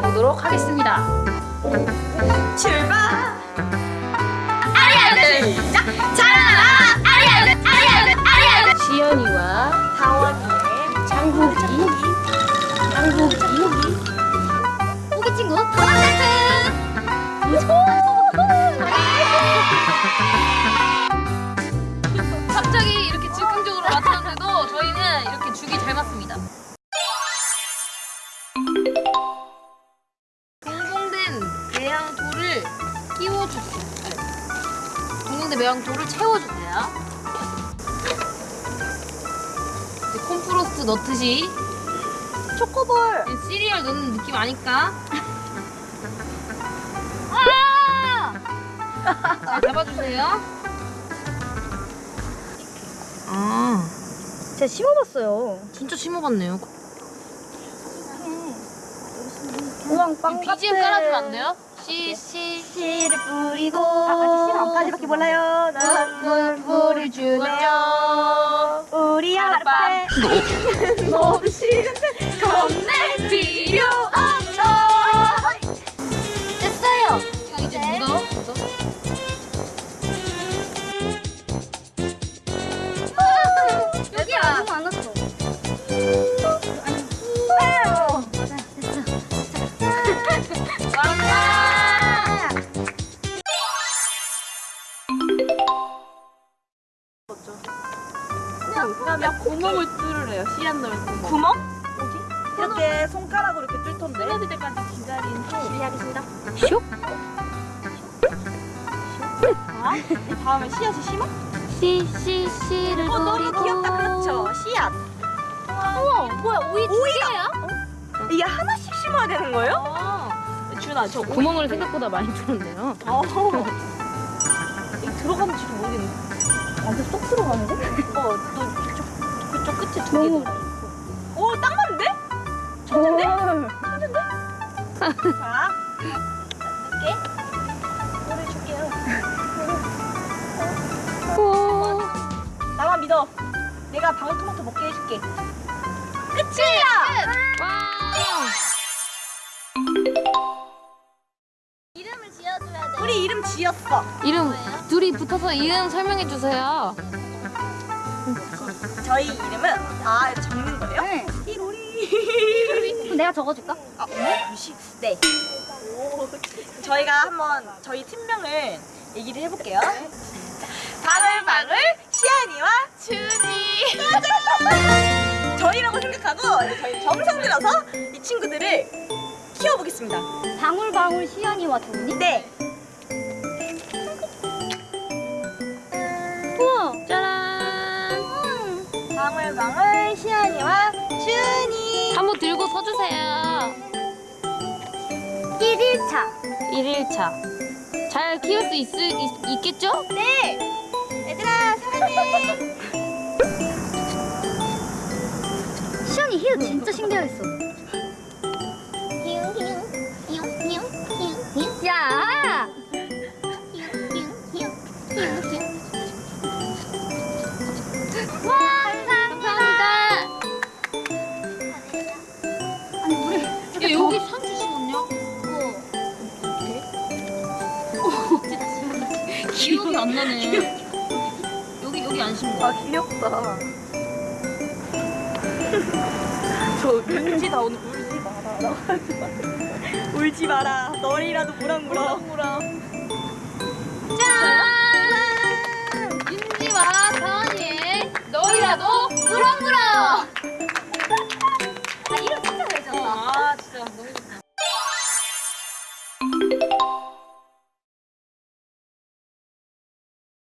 보도록 하겠습니다. 출발! 아리아들 시작! 자라나라 아리아들 아리아들 아리아들 시연이와 다원이의 장국이 장국이 우기 친구 도망달트 갑자기 이렇게 즉흥적으로 나타났는데도 저희는 이렇게 죽이 잘 맞습니다. 공공된 매양토를 채워주세요. 이제 콤프로스트 넣듯이 초코볼! 시리얼 넣는 느낌 아니까? 잘 잡아주세요. 아, 제가 심어봤어요. 진짜 심어봤네요. 우왕 빵 BGM 깔아주면 안 돼요? 씨, 씨, 씨를 뿌리고 안까지밖에 몰라요. 난 물을 주네요. 우리 아빠 너무 싫은데 겁낼 그러면 구멍을 뚫으래요. 씨앗 넣을 구멍. 구멍? 어디? 이렇게 손가락으로 이렇게 뚫던데. 끊어질 때까지 기다린 후. 실례하겠습니다. 슉. 자, 이 다음에 씨앗을 심어? 씨, 씨, 씨를 어, 너무. 귀엽다. 그렇죠. 씨앗. 우와 뭐야 오이 두 개야? 이게 하나씩 심어야 되는 거예요? 아, 준아, 저. 구멍을 생각보다 많이 뚫었네요. 어. 들어가는지도 모르겠는 데. 완전 쏙 들어가는데? 어, 너 그쪽, 그쪽 끝에 두 개. 너무- 오, 딱 맞는데? 천재인데? 천재인데? 자, 늦게. 물을 줄게요. 오. 나만 믿어. 내가 방울토마토 먹게 해줄게. 끝이야! 와. 이름을 지어줘야 돼 우리 이름 지었어. 이름 둘이 붙어서 이름 설명해 주세요. 저희 이름은 아 이거 적는 거예요? 네. 띠로리. 내가 적어줄까? 아, 네? 네. 오, 저희가 한번 저희 팀명을 얘기를 해볼게요. 방울방울 시안이와 준이. 저희라고 생각하고 저희 정성 들여서 이 친구들을 키워보겠습니다. 방울방울 시연이와 준이? 네. 들고 서주세요. 1일차 1일차. 잘 키울 수 있, 있, 있겠죠? 네. 얘들아 사랑해. 시연이 히읗 진짜 신기하겠어 야 기억이 안 나네. 여기 여기 안 심은 아? 귀엽다. 저 울지 다 오늘 울지 마라. 울지 마라. 너리라도 무랑무랑. 무랑무랑.